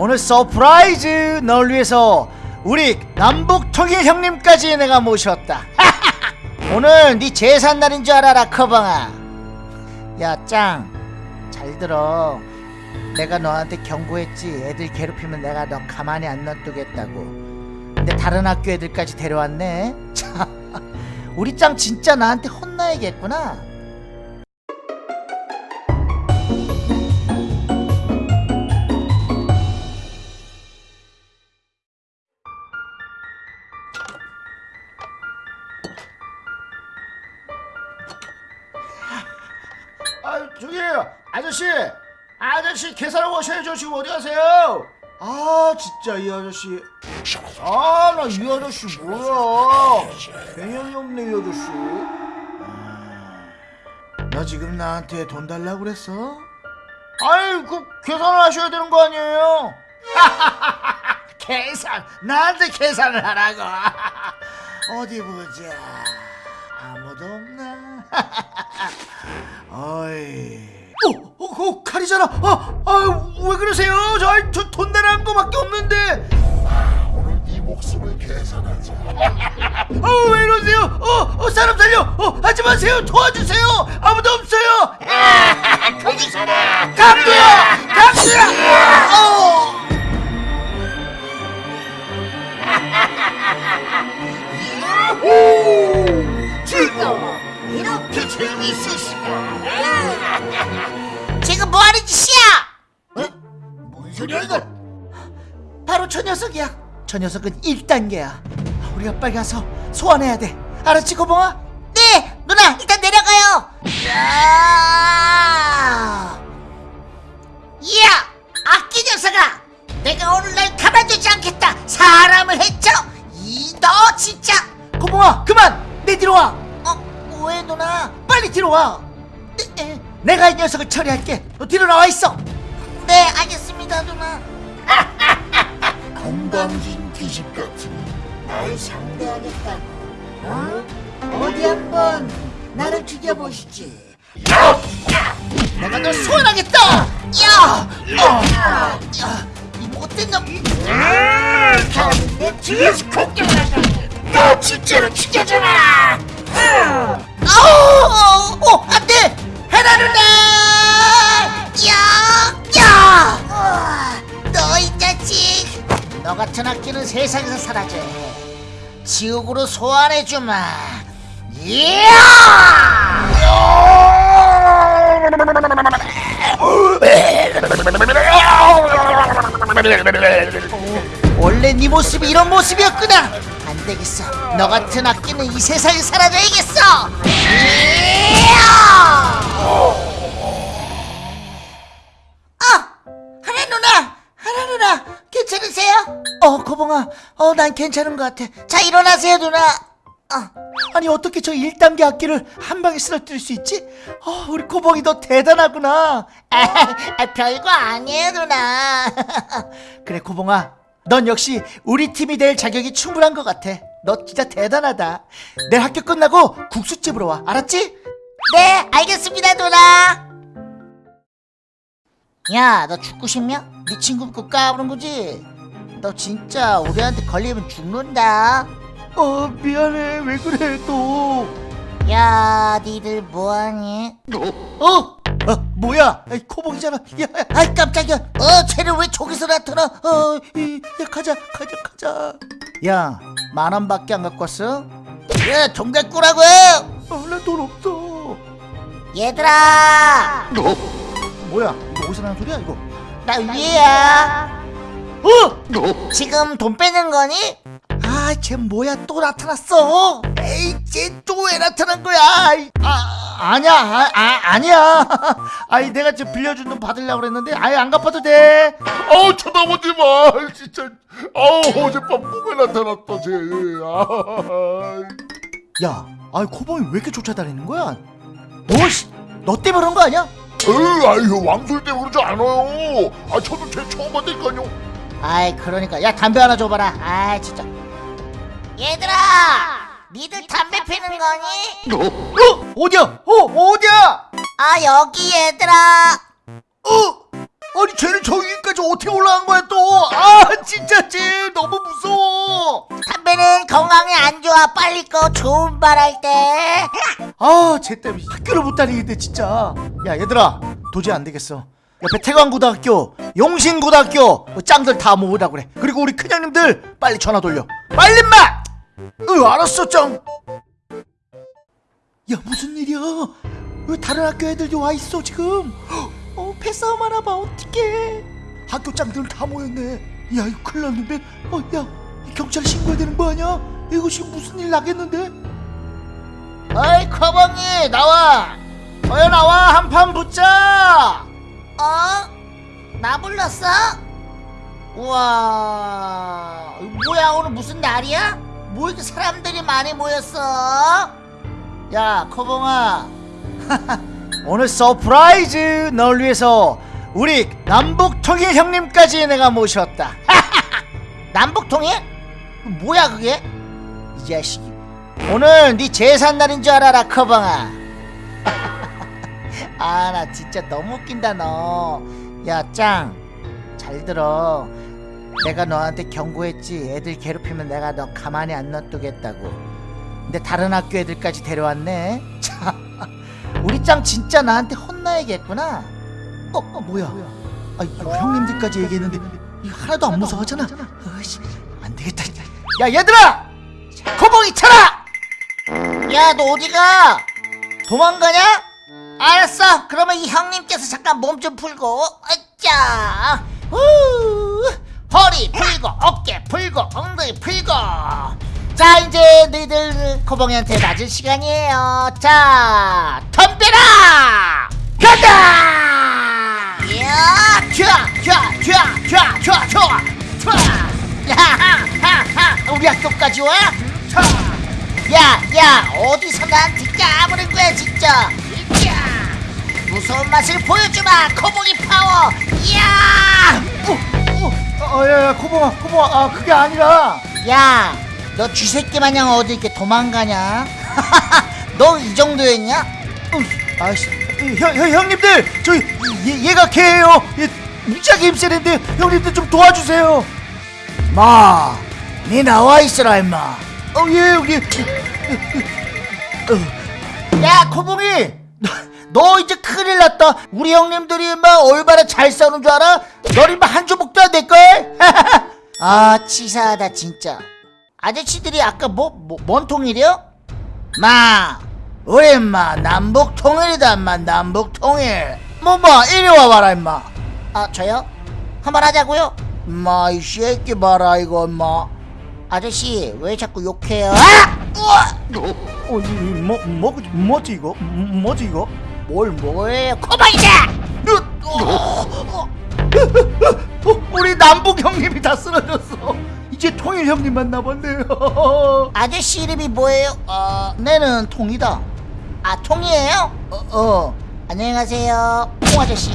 오늘 surprise 널 위해서 우리 남북 통일 형님까지 내가 모셨다. 오늘 네 제삿날인 줄 알아라 커벙아. 야짱. 잘 들어. 내가 너한테 경고했지. 애들 괴롭히면 내가 너 가만히 안 놔두겠다고. 근데 다른 학교 애들까지 데려왔네. 참 우리 짱 진짜 나한테 혼나야겠구나 아저씨! 아저씨 계산하고 오셔야죠. 지금 어디 가세요? 아 진짜 이 아저씨. 아 나 이 아저씨 뭐야? 개념이 없네 이 아저씨. 아, 너 지금 나한테 돈 달라고 그랬어? 아이 그 계산을 하셔야 되는 거 아니에요? 계산 나한테 계산을 하라고. 어디 보자. 아무도 없나. 어이 어, 어, 어, 칼이잖아. 아, 아, 왜 그러세요? 저, 저돈 내라는 거밖에 없는데. 오늘 네 목숨을 계산하자. 어, 왜 이러세요? 어, 어, 사람 살려. 어, 하지 마세요. 도와주세요. 아무도 없어요. 거기서라. 강두야, 강두야. 어. 야호! 즐거워. 이렇게 재밌으시다. 지금 뭐하는 짓이야? 어? 뭔 소리야 이거? 바로 저 녀석이야. 저 녀석은 1단계야. 우리가 빨리 가서 소환해야 돼. 알았지, 고봉아? 네 누나 일단 내려가요 야 이야 악기 녀석아 내가 오늘 날 가만두지 않겠다 사람을 했죠 이 너 진짜 고봉아, 그만. 내 뒤로 와. 어 왜 누나 빨리 뒤로 와. 네, 내가 이 녀석을 처리할게. 너 뒤로 나와 있어. 네 알겠습니다 누나 건방진 기집 같으니 날 상대하겠다고. 어? 어디 한번 나를 죽여보시지 내가 널 소환하겠다. 야! 야! 이 못된 놈내 뒤에서 공격한다. 너 진짜로 죽여줘라. 세상에서 사라져. 지옥으로 소환해주마. 원래 네 모습이 이런 모습이었구나. 안 되겠어. 너 같은 악기는 이 세상에 사라져야겠어. 어, 고봉아. 어, 난 괜찮은 것 같아. 자 일어나세요 누나. 어, 아니 어떻게 저 1단계 악기를 한 방에 쓰러뜨릴 수 있지? 어, 우리 고봉이 너 대단하구나. 아, 별거 아니에요 누나. 그래 고봉아, 넌 역시 우리 팀이 될 자격이 충분한 것 같아. 너 진짜 대단하다. 내일 학교 끝나고 국수집으로 와, 알았지? 네, 알겠습니다 누나. 야, 너 죽고 싶냐? 네 친구 그 까부는 거지? 너 진짜 우리한테 걸리면 죽는다. 어, 미안해. 왜 그래 또? 야, 니들 뭐하니? 어? 어, 뭐야? 아이, 코봉이잖아. 야, 야, 아이 깜짝이야. 어, 쟤는 왜 저기서 나타나? 어, 이, 야, 가자, 가자, 가자. 야, 만 원밖에 안 갖고 왔어? 야, 돈 갖고 라고 어, 나돈 없어. 얘들아, 뭐야? 이거 어디서 나는 소리야 이거? 나 위에야. 어? 지금 돈 빼는 거니? 아, 쟤 뭐야? 또 나타났어? 에이, 쟤 또 왜 나타난 거야? 아이, 아, 아니야, 아, 아 아니야. 아이, 내가 지금 빌려준 돈 받으려고 그랬는데, 아예 안 갚아도 돼. 아우 쳐다보지 마. 진짜. 아우 어젯밤 꿈에 나타났다 쟤. 아. 야, 아이 코봉이 왜 이렇게 쫓아다니는 거야? 너, 씨, 너 때문에 그런 거 아니야? 에이, 아유 왕술 때문에 그러지 않아요. 아 저도 쟤 처음 봤다니까요. 아이, 그러니까. 야, 담배 하나 줘봐라. 아이, 진짜. 얘들아! 니들 담배 피는 거니? 어, 어 디야? 어, 어디야? 아, 여기 얘들아! 어, 아니 쟤는 저기까지 어떻게 올라간 거야 또? 진짜 쟤 너무 무서워 담배는 건강에 안 좋아 빨리 꺼 좋은 말 할 때 아쟤 때문에 학교를 못 다니겠대 진짜 야 얘들아 도저히 안 되겠어 옆에 태광고등학교 용신고등학교 뭐 짱들 다 모으라 그래. 그리고 우리 큰형님들 빨리 전화 돌려. 빨리 인마! 으 알았어 짱야 무슨 일이야? 왜 다른 학교 애들이 와 있어 지금? 어 패싸움 하나 봐 어떡해. 학교 짱들 다 모였네. 야 이거 큰일 났는데? 어야 경찰 신고해야 되는 거 아니야? 이거 지금 무슨 일 나겠는데? 어이 커벙이 나와. 어여 나와. 한 판 붙자 어? 나 불렀어? 우와 뭐야 오늘 무슨 날이야? 뭐 이렇게 사람들이 많이 모였어? 야 커벙아 오늘 surprise 널 위해서 우리 남북통일 형님까지 내가 모셨다 남북통일? 뭐야 그게? 이 자식이 오늘 네 제삿날인 줄 알아라 커벙아 아 나 진짜 너무 웃긴다 너 야 짱. 잘 들어. 내가 너한테 경고했지. 애들 괴롭히면 내가 너 가만히 안 놔두겠다고. 근데 다른 학교 애들까지 데려왔네. 참 우리 짱 진짜 나한테 혼나야겠구나. 어, 어 뭐야? 아 이거 형님들까지 얘기했는데 이거 하나도 안 무서워하잖아. 어이씨 안 되겠다. 야 얘들아! 코봉이 차라! 야 너 어디가? 도망가냐? 알았어. 그러면 이 형님께서 잠깐 몸 좀 풀고 아짜 후. 허리 풀고 어깨 풀고 엉덩이 풀고. 자 이제 너희들 코봉이한테 맞을 시간이에요. 자 덤벼라! 가자 야 튀어 튀어 튀어 튀어 튀어 튀어 야하하하 우리 학교까지 와? 야, 야, 어디서 나한테 까부는 거야, 진짜. 무서운 맛을 보여주마, 코봉이 파워. 이야, 어야야 코봉아 코봉아 아 그게 아니라. 야, 너 쥐새끼 마냥 어디 이렇게 도망가냐? 너 이 정도였냐? 어, 아씨 형, 형 형님들 저 얘, 얘가 개예요. 얘 무지하게 힘세는데 형님들 좀 도와주세요. 마니 나와 있어라 임마. 어예 여기. 야 코봉이 너, 너 이제 큰일 났다 우리 형님들이 막 얼마나 잘 싸우는 줄 알아? 너리 막한 조목도 안 될걸? 아, 치사하다, 진짜. 아저씨들이 아까 뭐, 뭐, 뭔 통일이요? 마 우리 임마 남북 통일이다 임마 남북 통일 뭐뭐 이리 와봐라 임마 아, 저요? 한번 하자고요? 임마 이 새끼 봐라 이거 임마 아저씨, 왜 자꾸 욕해요? 아! 어, 이, 이, 뭐, 뭐, 뭐지 이거? 음, 뭐지 이거? 뭘 뭐예요? 코봉이자! 어, 우리 남북 형님이 다 쓰러졌어. 이제 통일 형님만 남았네요. 아저씨 이름이 뭐예요? 아, 내는 통이다. 아, 통이에요? 어, 어. 안녕히 가세요. 통 아저씨.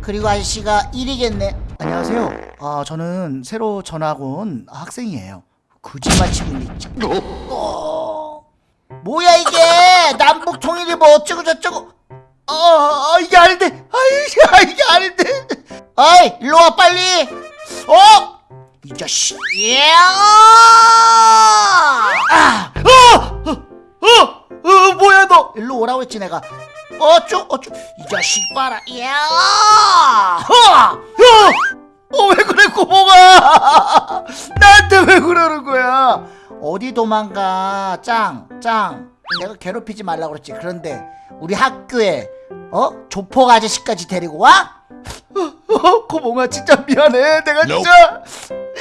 그리고 아저씨가 1위겠네. 안녕하세요. 아, 저는 새로 전학 온 학생이에요. 거짓말 치고 있네. 어. 뭐야 이게? 남북 통일이 뭐 어쩌고 저쩌고. 아, 아, 이게 아닌데. 아, 이게, 이게 아닌데. 어이, 일로 와 빨리. 어? 이 자식. 예! 아! 어! 어! 어! 어! 뭐야 너? 일로 오라고 했지 내가. 어쭈 어쭈 이 자식 봐라. 야! 어! 어! 어, 왜 그래, 고봉아! 나한테 왜 그러는 거야? 어디 도망가? 짱, 짱. 내가 괴롭히지 말라고 그랬지. 그런데 우리 학교에 어? 조폭 아저씨까지 데리고 와? 어, 고봉아, 진짜 미안해. 내가 진짜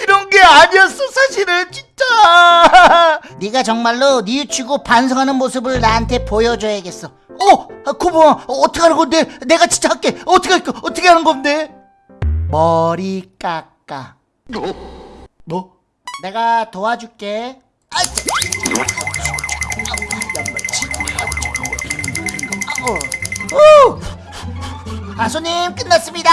이런 게 아니었어, 사실은, 진짜. 네가 정말로 뉘우치고 반성하는 모습을 나한테 보여줘야겠어. 어, 아, 고봉아, 어, 어떻게 하는 건데? 내가 진짜 할게. 어떻게 할까? 어떻게 하는 건데? 머리 깎아. 뭐? 내가 도와줄게. 아, 손님 끝났습니다.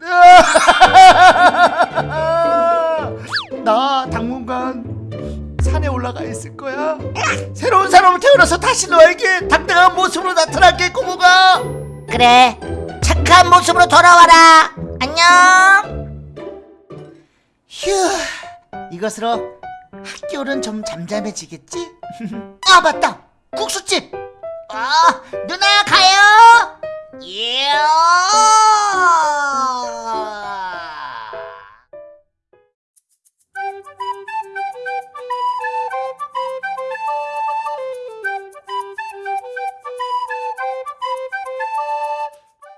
나 당분간 산에 올라가 있을 거야. 새로운 사람을 태어나서 다시 너에게 당당한 모습으로 나타날게, 고모가. 그래, 착한 모습으로 돌아와라. 안녕. 휴 이것으로 학교는 좀 잠잠해지겠지? 아 맞다 국수집